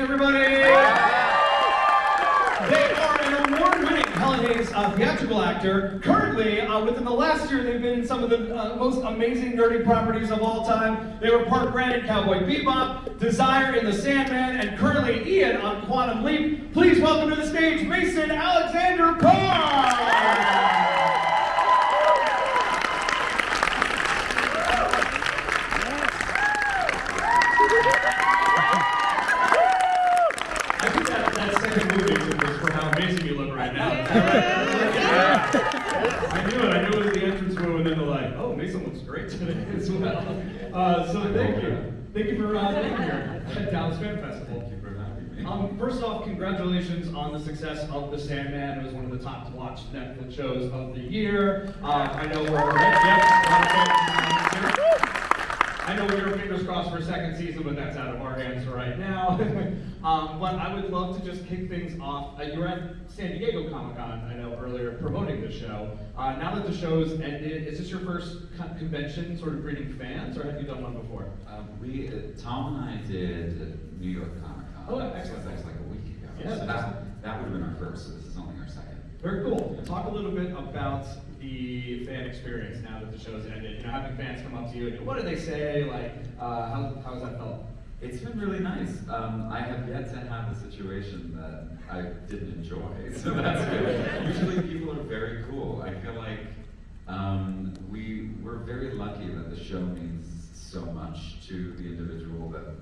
everybody! They are an award-winning Helen Hayes uh, theatrical actor. Currently, uh, within the last year, they've been in some of the uh, most amazing nerdy properties of all time. They were Park Red in Cowboy Bebop, Desire in The Sandman, and currently Ian on Quantum Leap. Please welcome to the stage Mason Alexander Park! I think that, that second movie was for how amazing you look right now. Yeah. I knew it. I knew it was the entrance room, and then they're like, "Oh, Mason looks great today as well." Uh, so thank you, thank you for uh, being here at Dallas Fan Festival. Thank you for having me. Um, first off, congratulations on the success of The Sandman. It was one of the top to watch Netflix shows of the year. Uh, I know we're yep, a lot of fans here. I know we were fingers crossed for a second season, but that's out of our hands right now. um, but I would love to just kick things off. Uh, you were at San Diego Comic Con, I know, earlier promoting the show. Uh, now that the show's ended, is this your first con- convention sort of greeting fans, or have you done one before? Um, we, uh, Tom and I did New York Comic Con. Oh, excellent. That was like a week ago. Yeah, So that, that would have been our first, so this is only our second. Very cool. Talk a little bit about the fan experience now that the show's ended. You know, having fans come up to you and what do they say? Like, uh, how, how's that felt? It's been really nice. Um, I have yet to have a situation that I didn't enjoy, so that's good. Usually people are very cool. I feel like um, we, we're very lucky that the show means so much to the individual that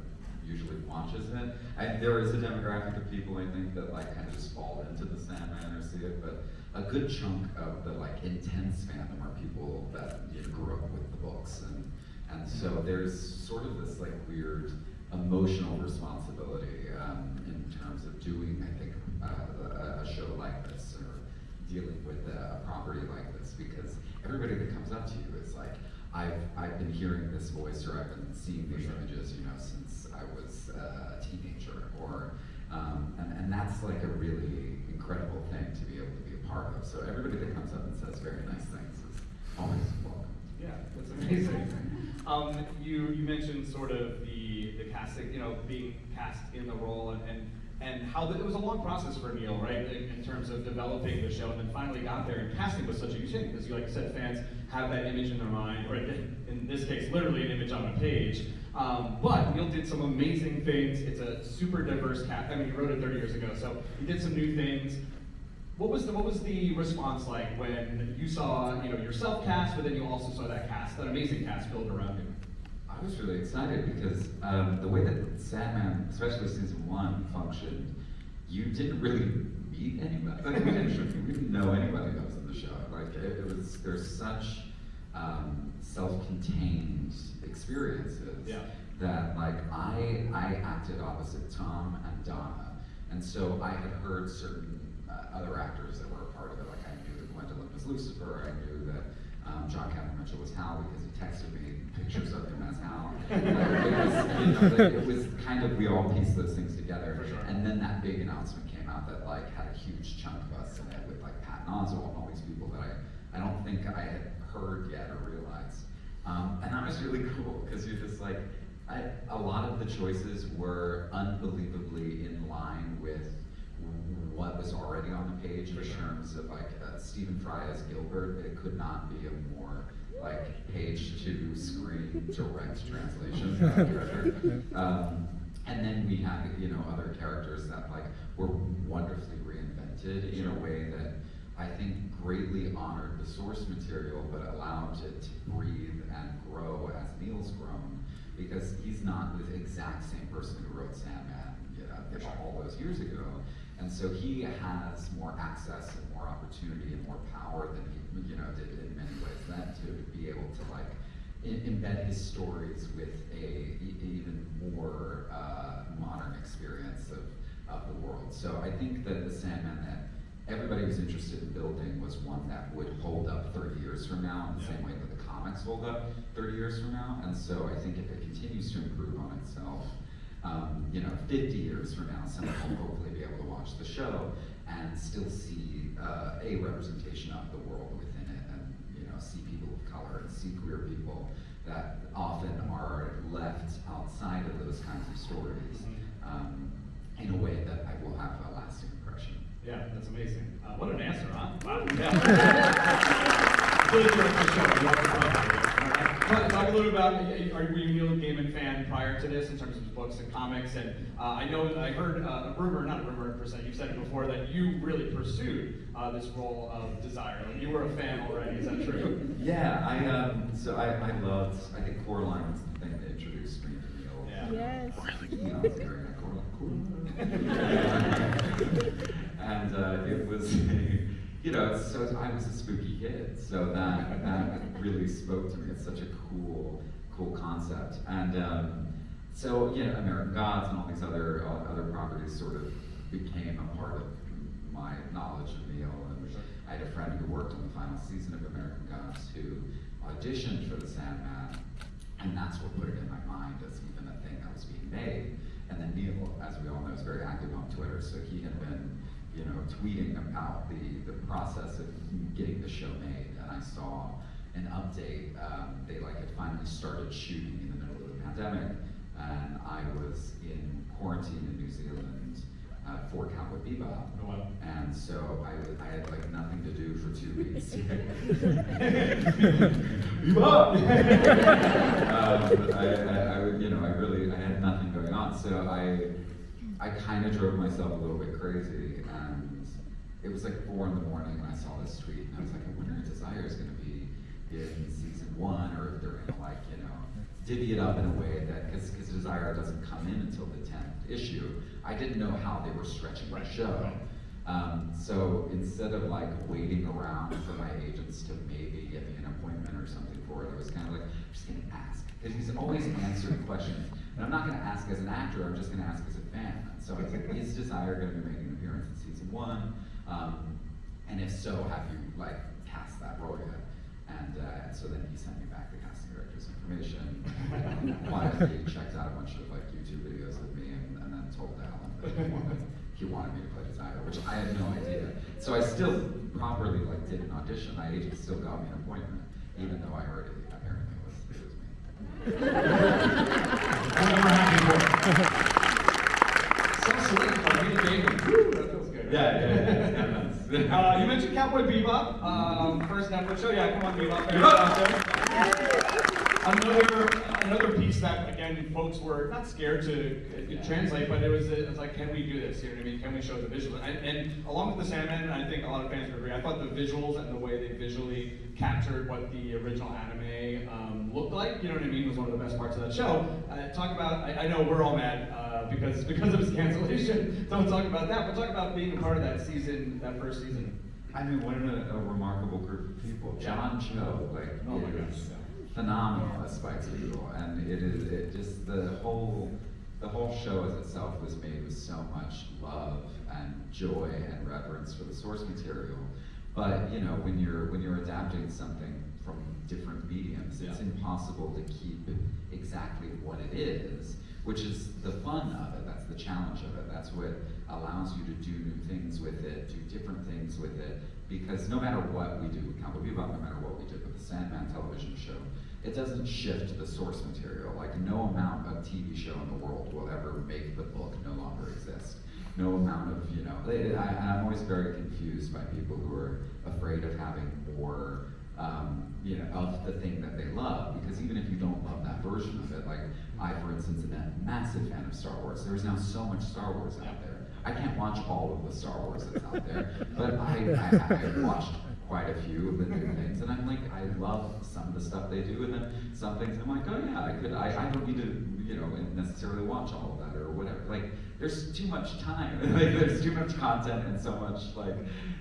usually watches it. I, there is a demographic of people I think that like kind of just fall into the Sandman or see it, but a good chunk of the like intense fandom are people that you know, grew up with the books. And and so there's sort of this like weird emotional responsibility um, in terms of doing, I think, uh, a, a show like this or dealing with a property like this because everybody that comes up to you is like, I've, I've been hearing this voice or I've been seeing these images, you know, since I was uh, a teenager. Or, um, and, and that's like a really incredible thing to be able to be a part of. So everybody that comes up and says very nice things is always welcome. Yeah, that's amazing. Um, you you mentioned sort of the the casting, you know, being cast in the role and and, and how the, it was a long process for Neil, right, in, in terms of developing the show, and then finally got there. And casting was such a huge thing because, you like said, fans have that image in their mind, or in, in this case, literally an image on a page. Um, but Neil did some amazing things. It's a super diverse cast. I mean, he wrote it 30 years ago, so he did some new things. What was the what was the response like when you saw you know yourself cast, but then you also saw that cast, that amazing cast built around you? I was really excited because um, the way that Sandman, especially season one, functioned, you didn't really meet anybody. Like, we, didn't, we didn't know anybody that was in the show. Like it, it was, there's such um, self-contained experiences Yeah. that like I I acted opposite Tom and Donna, and so I had heard certain uh, other actors that were a part of it. Like I knew that Gwendoline was Lucifer. I knew that um, John Cameron Mitchell was Hal because he texted me pictures of him as Hal. It, was, you know, like, it was kind of we all pieced those things together. Sure. And then that big announcement came out that like had a huge chunk of us in it with like Pat Oswalt and all these people that I I don't think I had heard yet or realized. Um, and that was really cool because you're just like, I, a lot of the choices were unbelievably in line with what was already on the page in terms of like uh, Stephen Fry as Gilbert. It could not be a more like page to screen direct translation. um, and then we had you know other characters that like were wonderfully reinvented in a way that I think greatly honored the source material, but allowed it to breathe and grow as Neil's grown, because he's not the exact same person who wrote Sandman, you know, all those years ago. And so he has more access and more opportunity and more power than he, you know, did in many ways then to be able to like in, embed his stories with a even more uh, modern experience of, of the world. So I think that the Sandman that everybody was interested in building was one that would hold up 30 years from now in the same way that the comics hold up 30 years from now. And so I think if it continues to improve on itself, um, you know, 50 years from now, someone will hopefully be able to watch the show and still see uh, a representation of the world within it and, you know, see people of color and see queer people that often are left outside of those kinds of stories. Um, in a way that I will have a lasting impression. Yeah, that's amazing. Uh, what an answer, huh? Wow. Yeah. Talk, talk a little bit about, are, were you a Neil Gaiman fan prior to this in terms of books and comics? And uh, I know, I heard uh, a rumor, not a rumor per se, you've said it before, that you really pursued uh, this role of Desire. Like you were a fan already, is that true? Yeah, I um, so I, I loved. I think Coraline was the thing that introduced me to Neil. Yeah. Yes. You know, I was hearing Coraline, Coraline. and uh, it was, you know, it's so I was a spooky kid, so that that really spoke to me. It's such a cool, cool concept. And um, so, you know, American Gods and all these other uh, other properties sort of became a part of my knowledge of Neil. And I had a friend who worked on the final season of American Gods who auditioned for The Sandman, and that's what put it in my mind as even a thing that was being made. And then Neil, as we all know, is very active on Twitter, so he had been, you know, tweeting about the, the process of getting the show made. And I saw an update. Um, they like had finally started shooting in the middle of the pandemic, and I was in quarantine in New Zealand uh, for Cowboy Bebop. Oh, wow. And so I, I had like nothing to do for two weeks. um, I, I, I you know, I really, I had nothing going on. So I, I kind of drove myself a little bit crazy. And it was like four in the morning when I saw this tweet, and I was like, I wonder if Desire is going to be in season one, or if they're going to like, you know, divvy it up in a way that, because Desire doesn't come in until the tenth issue. I didn't know how they were stretching the Right, show. right. Um, so instead of like waiting around for my agents to maybe get me an appointment or something for it, I was kind of like, I'm just gonna ask. Because he's always answering questions. And I'm not gonna ask as an actor, I'm just gonna ask as a fan. So I was like, is Desire gonna be making an appearance in season one? Um, and if so, have you like cast that role yet? And, uh, so then he sent me back the casting director's information. Quietly checked out a bunch of like YouTube videos of me and, and then told Allan that he wanted, he wanted me to play Desire, which I had no idea. So I still properly like did an audition. My agent still got me an appointment, even though I heard it apparently was, it was me. I'm happy for it. So sweet, like Neil Gaiman. Woo, that feels good. Yeah, yeah, yeah, yeah. Uh, you mentioned Cowboy Bebop, um, first Netflix show. Yeah, come on, Bebop. Bebop! out there. Another, another piece that again, folks were not scared to uh, translate, but it was, it was like, can we do this? You know what I mean? Can we show the visual? And, and along with the Sandman, and I think a lot of fans would agree. I thought the visuals and the way they visually captured what the original anime um, looked like, you know what I mean, was one of the best parts of that show. Uh, talk about, I, I know we're all mad uh, because because of its cancellation. Don't talk about that, but talk about being a part of that season, that first season. I mean, what a, a remarkable group of people. John Cho, like, Oh my gosh, yeah. Phenomenal as Spike Lee, and it is it just the whole the whole show as itself was made with so much love and joy and reverence for the source material. But you know, when you're when you're adapting something from different mediums, it's impossible to keep exactly what it is, which is the fun of it. The challenge of it. That's what allows you to do new things with it, do different things with it. Because no matter what we do with Cowboy Bebop, no matter what we did with the Sandman television show, it doesn't shift the source material. Like no amount of TV show in the world will ever make the book no longer exist. No amount of, you know, I- I'm always very confused by people who are afraid of having more um, you know, of the thing that they love. Because even if you don't love that version of it, like I, for instance, am a massive fan of Star Wars. There's now so much Star Wars out there. I can't watch all of the Star Wars that's out there, but I, I, I watched quite a few of the new things, and I'm like, I love some of the stuff they do, and then some things I'm like, oh yeah, I could, I, I don't need to, you know, necessarily watch all of that or whatever. Like, there's too much time, like, there's too much content and so much like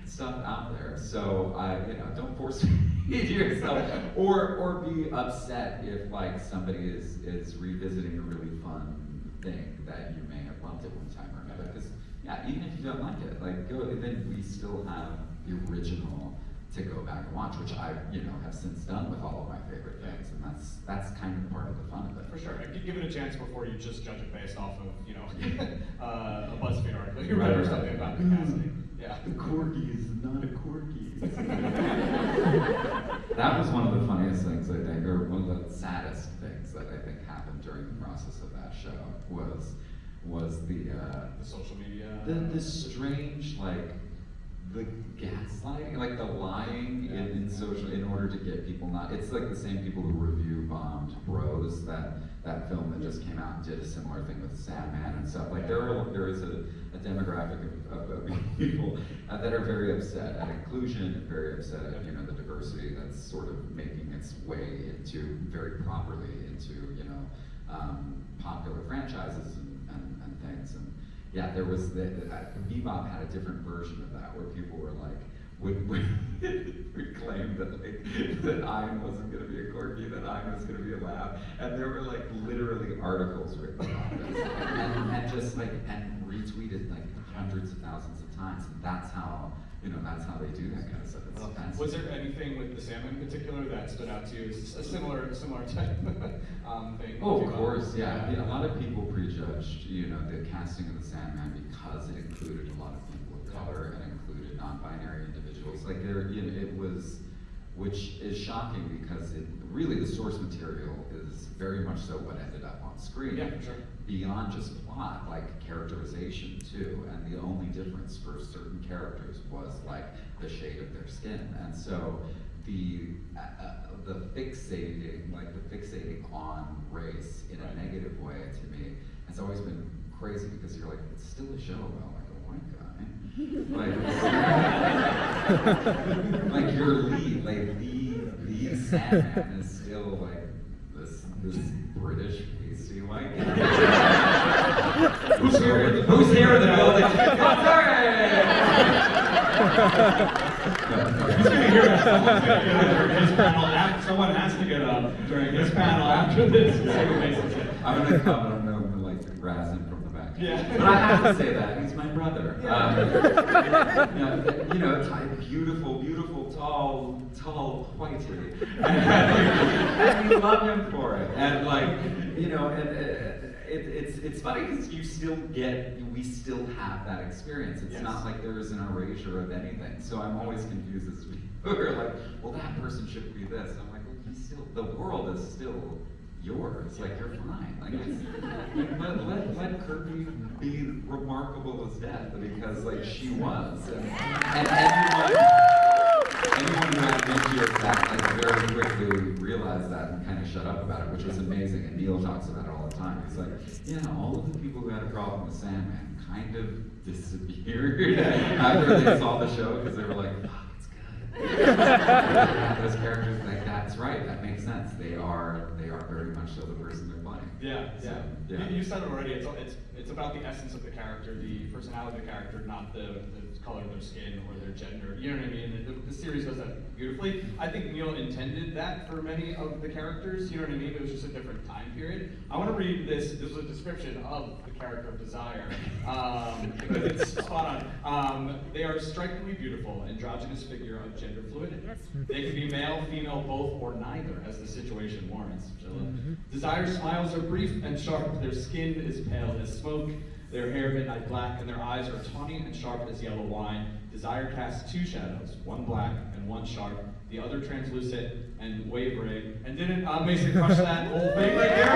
stuff out there. So I, you know, don't force feed yourself, or or be upset if like somebody is is revisiting a really fun thing that you may have loved at one time or another. Because yeah, even if you don't like it, like go, then we still have the original to go back and watch, which I, you know, have since done with all of my favorite things, and that's that's kind of part of the fun of it. For sure. Give it a chance before you just judge it based off of, you know, uh, a BuzzFeed article you read or something about the casting. Yeah. The corgi is not a corgi. that was one of the funniest things I think, or one of the saddest things that I think happened during the process of that show was was the uh, The social media. the, the strange like the gaslighting, like the lying in, in social, in order to get people not, it's like the same people who review bombed Bros, that, that film that just came out and did a similar thing with Sandman and stuff. Like there are, there is a, a demographic of, of, of people uh, that are very upset at inclusion and very upset at, you know, the diversity that's sort of making its way into, very properly into, you know, um, popular franchises and, and, and things. And yeah, there was the, uh, Bebop had a different version of that where people were like, would, would, claim that like that Ein wasn't going to be a corgi, that Ein was going to be a lab, and there were like literally articles written about this, and, and just like and retweeted like hundreds of thousands of times. And that's how you know that's how they do that kind of stuff. It's. Was there anything with the Sandman in particular that stood out to you? A similar, similar type um, thing? Oh, of course, yeah. yeah. A lot of people prejudged, you know, the casting of the Sandman because it included a lot of people of color and included non-binary individuals. Like there, you know, it was, which is shocking because it really the source material is very much so what ended up on screen. Yeah, for sure. Beyond just plot, like characterization too, and the only difference for certain characters was like the shade of their skin, and so the uh, uh, the fixating, like the fixating on race in a negative way to me has always been crazy because you're like it's still a show about like a white guy, like like your lead, like the the Sandman is still like this this British pasty white guy. Who's here in the- Who's here in the building? He's gonna hear that. Someone's gonna get up during his panel. af- Someone has to get up during his panel after this. So it makes sense. I'm gonna come and I'm gonna like razz him from the back. Yeah. But I have to say that he's my brother. Yeah. Um, you know, you know, beautiful, beautiful, tall, tall, whitey, and we love him for it. And like, you know, and uh, it, it's it's funny because you still get, we still have that experience. It's Yes. not like there is an erasure of anything. So I'm always confused as who are like, well, that person should be this. I'm like, well, he's still, the world is still yours. Like you're fine. Like it's, let, let let Kirby be remarkable as death because like she was, and, and anyone anyone who had mentioned that like very quickly realized that and kind of shut up about it, which was amazing. And Neil talks about it all the time. He's like, yeah, all of the people who had a problem with Sandman kind of disappeared after they saw the show because they were like, fuck, it's good. Those characters, like that's right, that makes sense. They are they are very much so the person they're playing. Yeah, So, yeah. yeah. You, you said it already. It's, it's it's about the essence of the character, the personality of the character, not the, the color of their skin or their gender. You know what I mean? The, the series does that beautifully. I think Neil intended that for many of the characters. You know what I mean? It was just a different time period. I want to read this. This is a description of the character of Desire um, because it's spot on. Um, they are a strikingly beautiful, androgynous figure of gender fluidity. They can be male, female, both, or neither, as the situation warrants. I. Desire's smiles are brief and sharp. Their skin is pale as smoke. Their hair midnight black, and their eyes are tawny and sharp as yellow wine. Desire casts two shadows, one black and one sharp, the other translucent and wavering. And didn't uh, Mason crush that whole thing right there?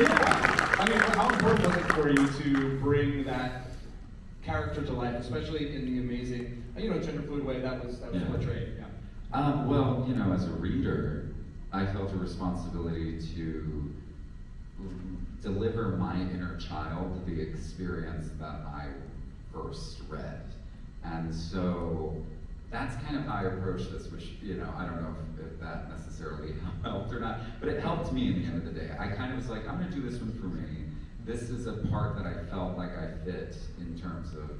Yeah. I mean, how important was it for you to bring that character to life, especially in the amazing, you know, gender fluid way that was that was Yeah. portrayed? Yeah. Um, well, you know, as a reader, I felt a responsibility to deliver my inner child the experience that I first read. And so that's kind of how I approach this, which, you know, I don't know if, if that necessarily helped or not, but it helped me in the end of the day. I kind of was like, I'm gonna do this one for me. This is a part that I felt like I fit in terms of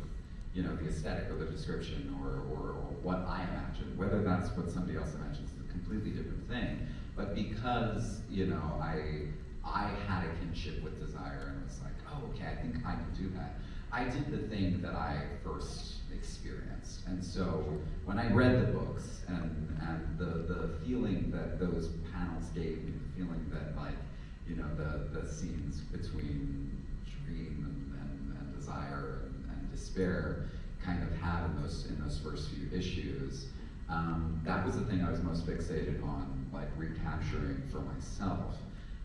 you know, the aesthetic or the description or, or, or what I imagine. Whether that's what somebody else imagines is a completely different thing. But because, you know, I I had a kinship with desire and was like, oh, okay, I think I can do that. I did the thing that I first experienced. And so when I read the books and, and the, the feeling that those panels gave me, the feeling that like, you know, the, the scenes between dream and, and, and desire and, and despair kind of had in those in those first few issues. Um, that was the thing I was most fixated on, like recapturing for myself.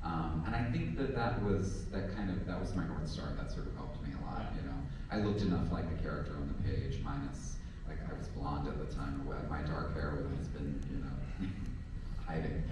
Um, and I think that that was that kind of that was my north star. That sort of helped me a lot. You know, I looked enough like the character on the page, minus like I was blonde at the time. My dark hair has been, you know, hiding.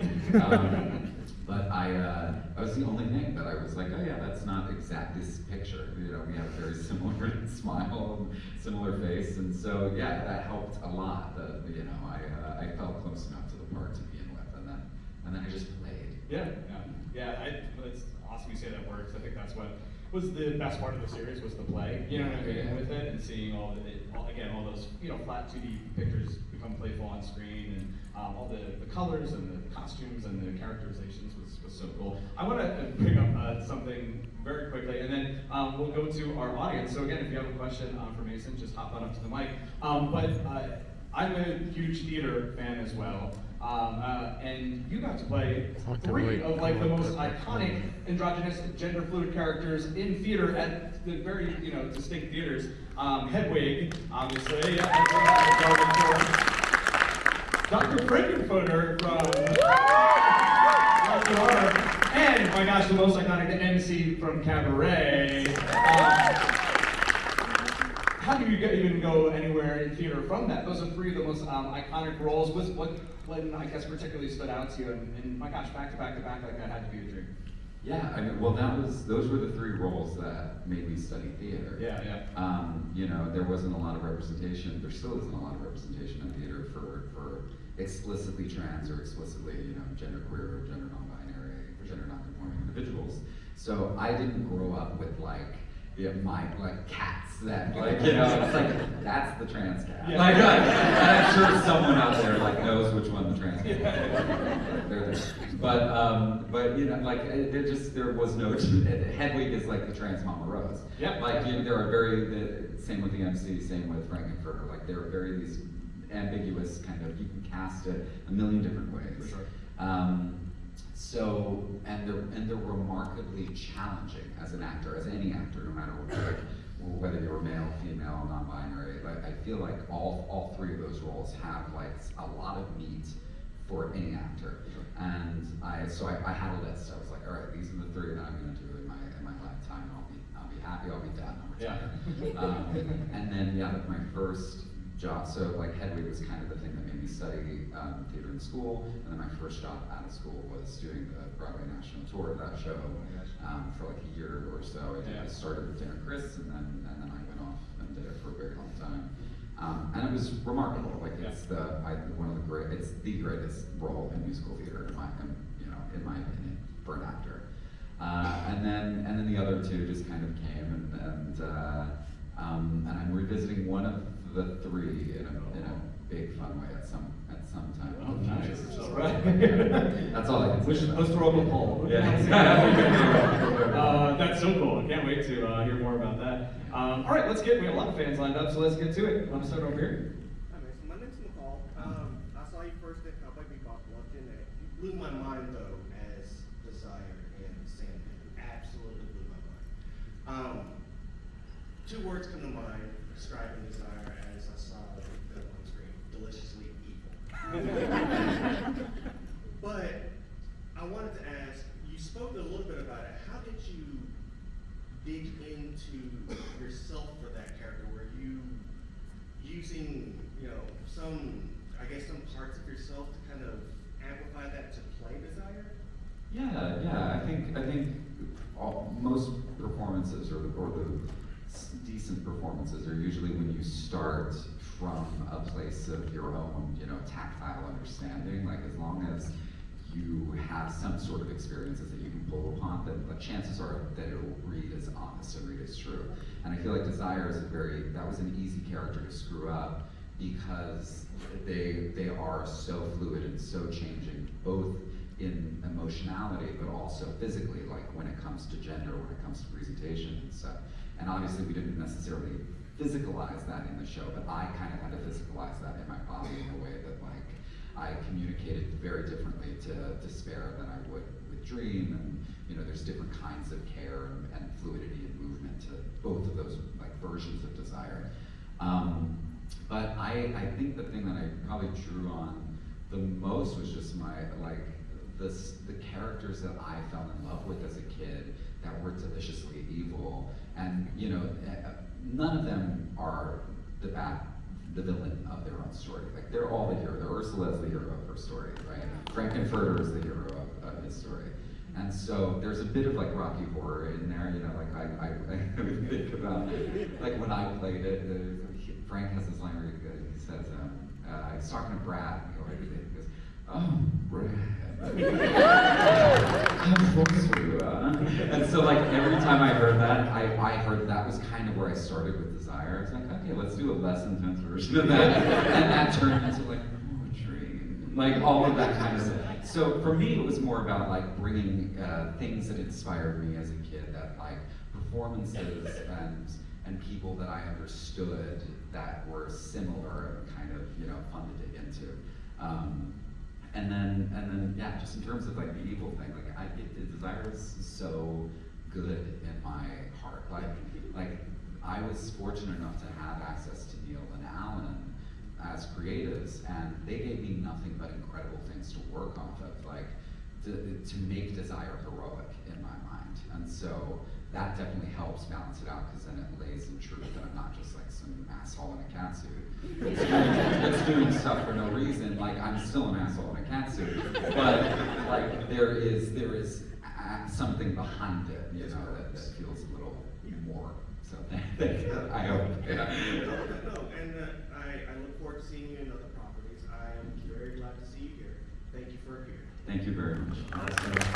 Um, but I, uh, I was the only thing that I was like, oh yeah, that's not exact this picture. You know, we have a very similar smile, and similar face, and so yeah, that helped a lot. That you know, I, uh, I felt close enough to the part to begin with, and then, and then I just played. Yeah, yeah, yeah. I, it's awesome you say that works. I think that's what was the best part of the series was the play. You know what I mean Yeah. with it, and seeing all the it, all, again all those you know flat 2D pictures become playful on screen, and um, all the, the colors and the costumes and the characterizations was, was so cool. I want to bring up uh, something very quickly, and then um, we'll go to our audience. So again, if you have a question um, for Mason, just hop on up to the mic. Um, but uh, I'm a huge theater fan as well. Um, uh, and you got to play three of like the most iconic androgynous gender fluid characters in theater at the very you know distinct theaters. Um, Hedwig, obviously, yeah, that's what I was going for. Dr. Frank-N-Furter from Daughter, and my gosh, the most iconic, the MC from Cabaret. Um, how do you get, even go anywhere in theater from that? Those are three of the most um, iconic roles. Was what one I guess particularly stood out to you? And, and my gosh, back to back to back, like that had to be a dream. Yeah, I mean, well, that was those were the three roles that made me study theater. Yeah, yeah. Um, you know, there wasn't a lot of representation. There still isn't a lot of representation in theater for for explicitly trans or explicitly, you know, genderqueer or gender non-binary or gender non-conforming individuals. So I didn't grow up with like. Yeah, my like cats that like you know it's like that's the trans cat. Yeah. Like, I'm sure someone out there like knows which one the trans cat. is. But um, but you know like it, there just there was no Hedwig is like the trans Mama Rose. Yeah. Like you, there are very the, same with the MC, same with Frank-N-Furter. Like there are very these ambiguous kind of you can cast it a million different ways. For sure. Um, so and they're and they're remarkably challenging as an actor, as any actor, no matter what, like, whether you're male, female, non-binary. Like I feel like all all three of those roles have like a lot of meat for any actor. And I so I, I had a list. I was like, all right, these are the three that I'm going to do in my in my lifetime. I'll be I'll be happy. I'll be done. I'll Yeah. um, and then yeah, like my first job. So like Hedwig was kind of the thing that made me study um, theater in school. And then my first job out of school was doing the Broadway national tour of that show Oh um, for like a year or so. I, did, I started with Darren Criss, and then and then I went off and did it for a very long time. Um, and it was remarkable. Like it's the I, one of the great. It's the greatest role in musical theater in my in, you know in my opinion for an actor. Uh, and then and then the other two just kind of came and and uh, um, and I'm revisiting one of the three in a, in a big fun way at some at some time. Oh, nice. future. Right. That's all I can say. Let's, about let's it. a poll. Yeah. uh, that's so cool. I can't wait to uh, hear more about that. Um, all right, let's get. We have a lot of fans lined up, so let's get to it. Want to start over here? Hi, man. So my name's McCall. Um, I saw you first at Cowboy Bebop, loved it. You blew my mind though as Desire and Sandman. Absolutely blew my mind. Um, two words come to mind describing Desire as I saw the film on screen: deliciously evil. but I wanted to ask. You spoke a little bit about it. How did you dig into yourself for that character? Were you using, you know, some, I guess, some parts of yourself to kind of amplify that to play desire? Yeah, yeah. I think I think all, most performances or the, or the s- decent performances are usually when you start from a place of your own, you know, tactile understanding. Like as long as you have some sort of experiences that you can pull upon, then the chances are that it'll read as honest and read as true. And I feel like Desire is a very that was an easy character to screw up because they they are so fluid and so changing, both in emotionality but also physically, like when it comes to gender, when it comes to presentation and stuff. And obviously we didn't necessarily physicalize that in the show, but I kind of had to physicalize that in my body in a way that like I communicated very differently to despair than I would with dream and you know there's different kinds of care and, and fluidity and movement to both of those like versions of desire. Um, but I, I think the thing that I probably drew on the most was just my like the, the characters that I fell in love with as a kid that were deliciously evil, and you know, eh, none of them are the bad, the villain of their own story. Like they're all the hero. Ursula is the hero of her story, right? Frank-N-Furter is the hero of, of his story. And so there's a bit of like Rocky Horror in there, you know, like I, I, I think about, like when I played it, Frank has this line where he, says, um, uh, he's talking to Brad, and he goes, oh, Brad. How close were you, uh?" And so like every time I heard that, I, I heard that was kind of where I started with Desire. It's like, okay, let's do a less intense version of that. And that turned into like poetry, like all of that kind of stuff. So for me, it was more about like bringing uh, things that inspired me as a kid, that like performances and and people that I understood that were similar and kind of you know fun to dig into. Um, and then and then yeah, just in terms of like the evil thing, like I it, the desire is so good in my heart. Like like I was fortunate enough to have access to Neil and Allan as creatives, and they gave me nothing but incredible things to work off of, like to, to make desire heroic in my mind. And so that definitely helps balance it out because then it lays in truth that I'm not just like some asshole in a cat suit that's doing, stuff for no reason. Like I'm still an asshole in a cat suit, but like there is there is something behind it, you know, that, that feels a little more. So. I hope. No, no, no, and uh, I, I look forward to seeing you in other properties. I am very glad to see you here. Thank you for appearing. Thank you very much.